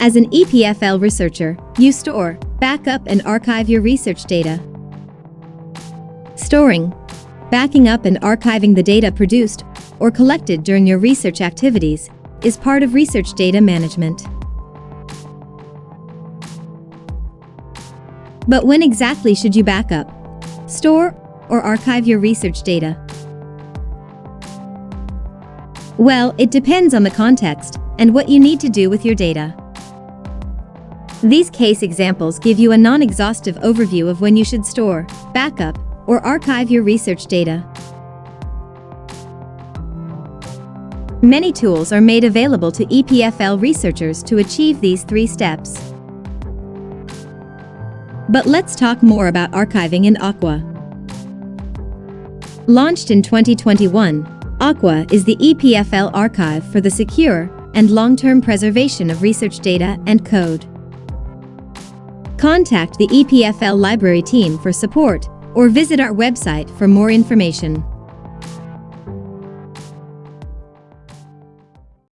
As an EPFL researcher, you store, backup, and archive your research data. Storing, backing up and archiving the data produced or collected during your research activities is part of research data management. But when exactly should you back up, store, or archive your research data? Well, it depends on the context and what you need to do with your data. These case examples give you a non-exhaustive overview of when you should store, backup, or archive your research data. Many tools are made available to EPFL researchers to achieve these three steps. But let's talk more about archiving in ACOUA. Launched in 2021, ACOUA is the EPFL archive for the secure and long-term preservation of research data and code. Contact the EPFL library team for support or visit our website for more information.